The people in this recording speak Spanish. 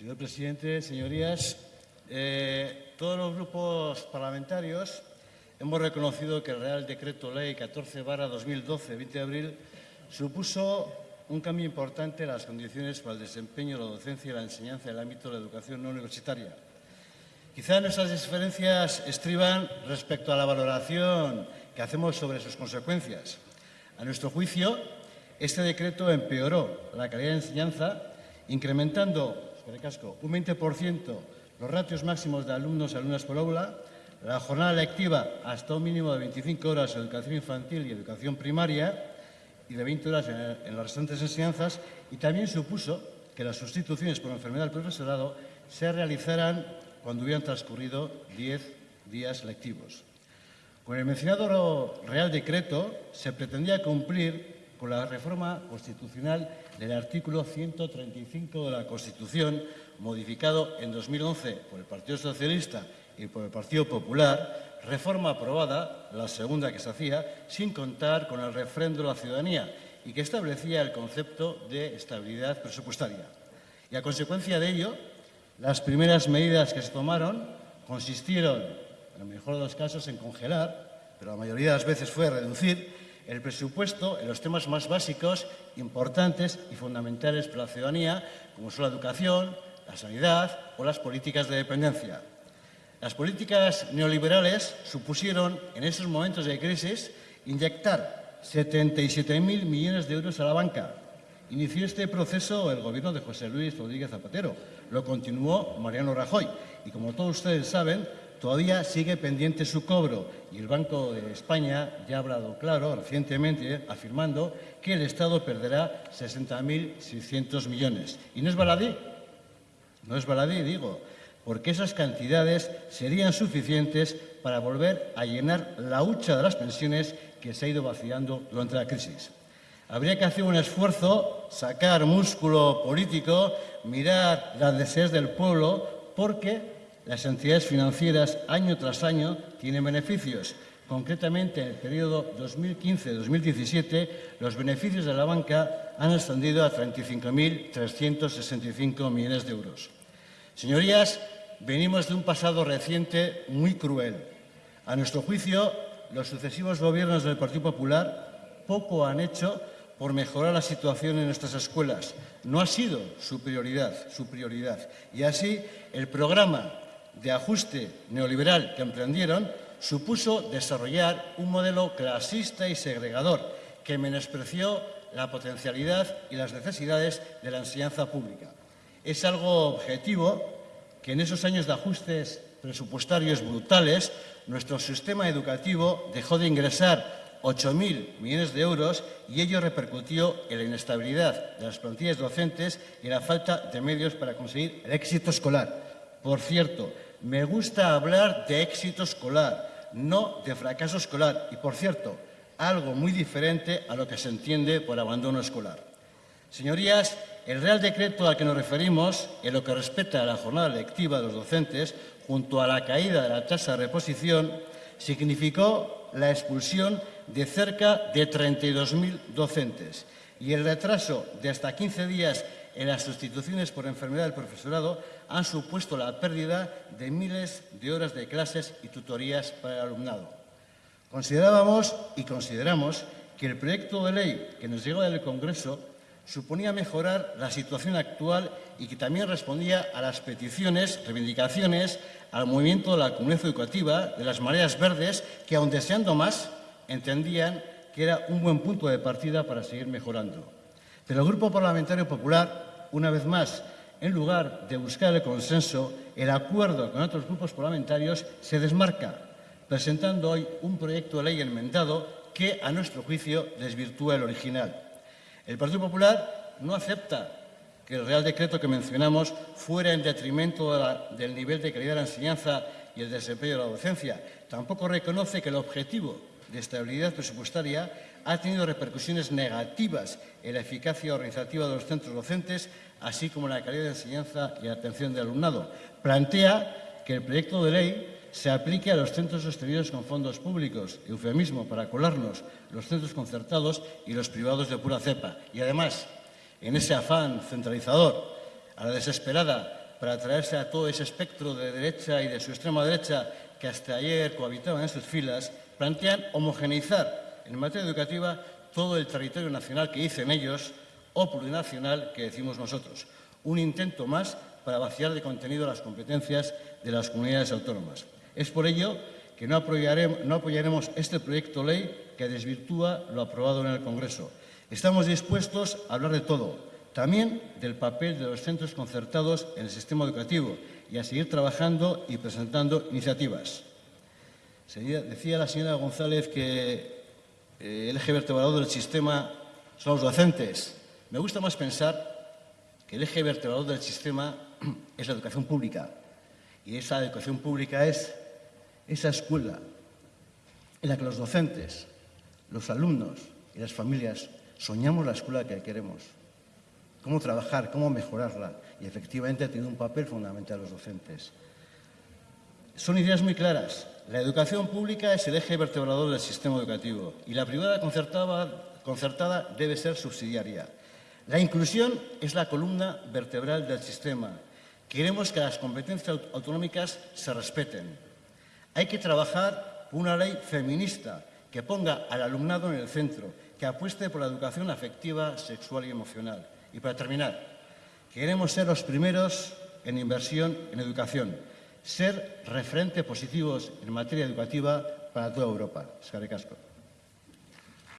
Señor presidente, señorías, eh, todos los grupos parlamentarios hemos reconocido que el Real Decreto Ley 14 2012, 20 de abril, supuso un cambio importante en las condiciones para el desempeño de la docencia y la enseñanza en el ámbito de la educación no universitaria. Quizá nuestras diferencias estriban respecto a la valoración que hacemos sobre sus consecuencias. A nuestro juicio, este decreto empeoró la calidad de enseñanza, incrementando un 20% los ratios máximos de alumnos y alumnas por aula, la jornada lectiva hasta un mínimo de 25 horas en educación infantil y educación primaria y de 20 horas en, las restantes enseñanzas y también supuso que las sustituciones por enfermedad del profesorado se realizaran cuando hubieran transcurrido 10 días lectivos. Con el mencionado Real Decreto se pretendía cumplir con la reforma constitucional del artículo 135 de la Constitución, modificado en 2011 por el Partido Socialista y por el Partido Popular, reforma aprobada, la segunda que se hacía, sin contar con el refrendo de la ciudadanía y que establecía el concepto de estabilidad presupuestaria. Y a consecuencia de ello, las primeras medidas que se tomaron consistieron, en el mejor de los casos, en congelar, pero la mayoría de las veces fue reducir el presupuesto en los temas más básicos, importantes y fundamentales para la ciudadanía, como son la educación, la sanidad o las políticas de dependencia. Las políticas neoliberales supusieron, en esos momentos de crisis, inyectar 77.000 millones de euros a la banca. Inició este proceso el gobierno de José Luis Rodríguez Zapatero. Lo continuó Mariano Rajoy. Y como todos ustedes saben, todavía sigue pendiente su cobro y el Banco de España ya ha hablado claro recientemente afirmando que el Estado perderá 60.600 millones. ¿Y no es baladí? No es baladí, digo, porque esas cantidades serían suficientes para volver a llenar la hucha de las pensiones que se ha ido vaciando durante la crisis. Habría que hacer un esfuerzo, sacar músculo político, mirar las deseos del pueblo, porque las entidades financieras año tras año tienen beneficios. Concretamente, en el periodo 2015-2017, los beneficios de la banca han ascendido a 35.365 millones de euros. Señorías, venimos de un pasado reciente muy cruel. A nuestro juicio, los sucesivos gobiernos del Partido Popular poco han hecho por mejorar la situación en nuestras escuelas. No ha sido su prioridad, su prioridad. Y así, el programa de ajuste neoliberal que emprendieron supuso desarrollar un modelo clasista y segregador que menospreció la potencialidad y las necesidades de la enseñanza pública. Es algo objetivo que en esos años de ajustes presupuestarios brutales nuestro sistema educativo dejó de ingresar 8.000 millones de euros y ello repercutió en la inestabilidad de las plantillas docentes y en la falta de medios para conseguir el éxito escolar. Por cierto, me gusta hablar de éxito escolar, no de fracaso escolar. Y, por cierto, algo muy diferente a lo que se entiende por abandono escolar. Señorías, el Real Decreto al que nos referimos, en lo que respecta a la jornada lectiva de los docentes, junto a la caída de la tasa de reposición, significó la expulsión de cerca de 32.000 docentes y el retraso de hasta 15 días en las sustituciones por enfermedad del profesorado han supuesto la pérdida de miles de horas de clases y tutorías para el alumnado. Considerábamos y consideramos que el proyecto de ley que nos llegó del Congreso suponía mejorar la situación actual y que también respondía a las peticiones, reivindicaciones, al movimiento de la comunidad educativa, de las mareas verdes, que aun deseando más, entendían que era un buen punto de partida para seguir mejorando. Pero el Grupo Parlamentario Popular, una vez más, en lugar de buscar el consenso, el acuerdo con otros grupos parlamentarios, se desmarca, presentando hoy un proyecto de ley enmendado que, a nuestro juicio, desvirtúa el original. El Partido Popular no acepta que el Real Decreto que mencionamos fuera en detrimento del nivel de calidad de la enseñanza y el desempeño de la docencia. Tampoco reconoce que el objetivo de estabilidad presupuestaria ha tenido repercusiones negativas en la eficacia organizativa de los centros docentes, así como en la calidad de enseñanza y atención del alumnado. Plantea que el proyecto de ley se aplique a los centros sostenidos con fondos públicos, eufemismo para colarnos, los centros concertados y los privados de pura cepa. Y además, en ese afán centralizador, a la desesperada, para traerse a todo ese espectro de derecha y de su extrema derecha que hasta ayer cohabitaban en sus filas, plantean homogeneizar en materia educativa todo el territorio nacional que dicen ellos o plurinacional que decimos nosotros. Un intento más para vaciar de contenido las competencias de las comunidades autónomas. Es por ello que no apoyaremos, no apoyaremos este proyecto ley que desvirtúa lo aprobado en el Congreso. Estamos dispuestos a hablar de todo, también del papel de los centros concertados en el sistema educativo y a seguir trabajando y presentando iniciativas. Decía la señora González que eh, el eje vertebrador del sistema son los docentes. Me gusta más pensar que el eje vertebrador del sistema es la educación pública. Y esa educación pública es esa escuela en la que los docentes, los alumnos y las familias soñamos la escuela que queremos. Cómo trabajar, cómo mejorarla. Y efectivamente ha tenido un papel fundamental los docentes. Son ideas muy claras. La educación pública es el eje vertebrador del sistema educativo y la privada concertada, debe ser subsidiaria. La inclusión es la columna vertebral del sistema. Queremos que las competencias autonómicas se respeten. Hay que trabajar una ley feminista que ponga al alumnado en el centro, que apueste por la educación afectiva, sexual y emocional. Y para terminar, queremos ser los primeros en inversión en educación, ser referente positivos en materia educativa para toda Europa.